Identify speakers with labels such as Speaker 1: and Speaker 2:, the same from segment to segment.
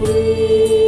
Speaker 1: free.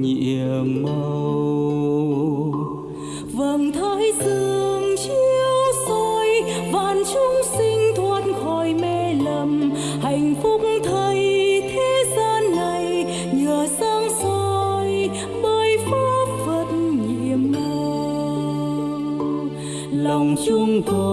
Speaker 1: Nhiệm màu. Vầng thái dương chiếu soi, vạn chúng sinh thoát khỏi mê lầm. Hạnh phúc thay thế gian này, nhờ sáng soi, bởi pháp phật nhiệm màu.
Speaker 2: Lòng chúng tôi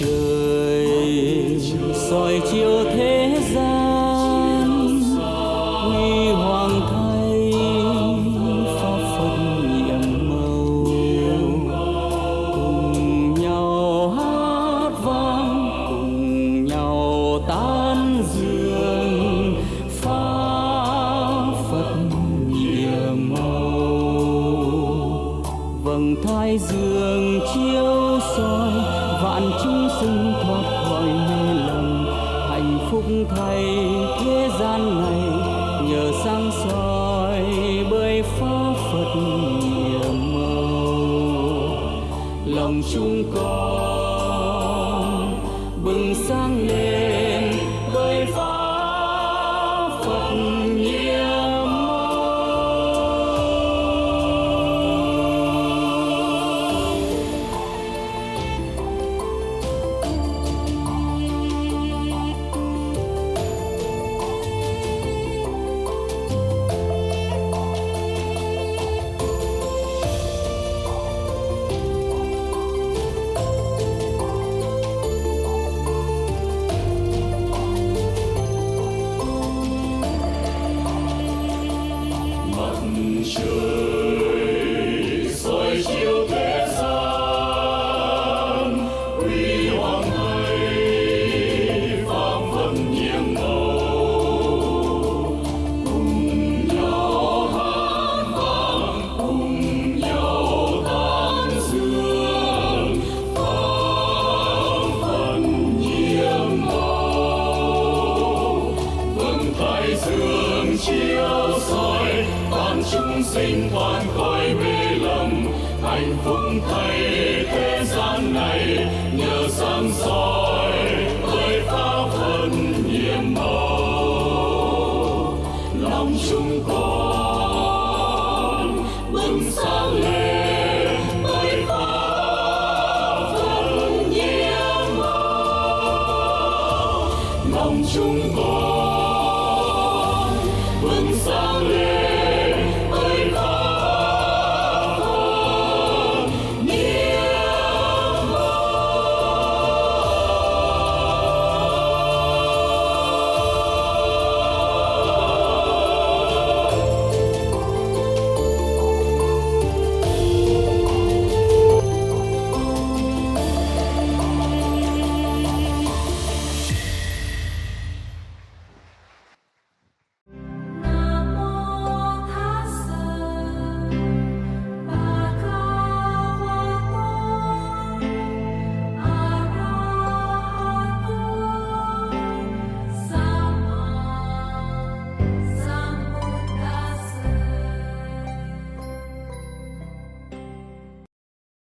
Speaker 2: trời. Soi chiếu thế gian, huy hoàng thay pháp phật nhiệm màu. Cùng nhau hát vang, cùng nhau tán dương pháp phật nhiệm màu. Vầng thái dương thay thế gian này, nhờ sáng soi bơi pháp phật nhiệm màu lòng chúng con
Speaker 3: chúng sinh toàn khỏi mê lầm. Hạnh phúc thay thế gian này, nhờ sáng soi với pháp thân nhiệm màu. Lòng chúng con bừng sáng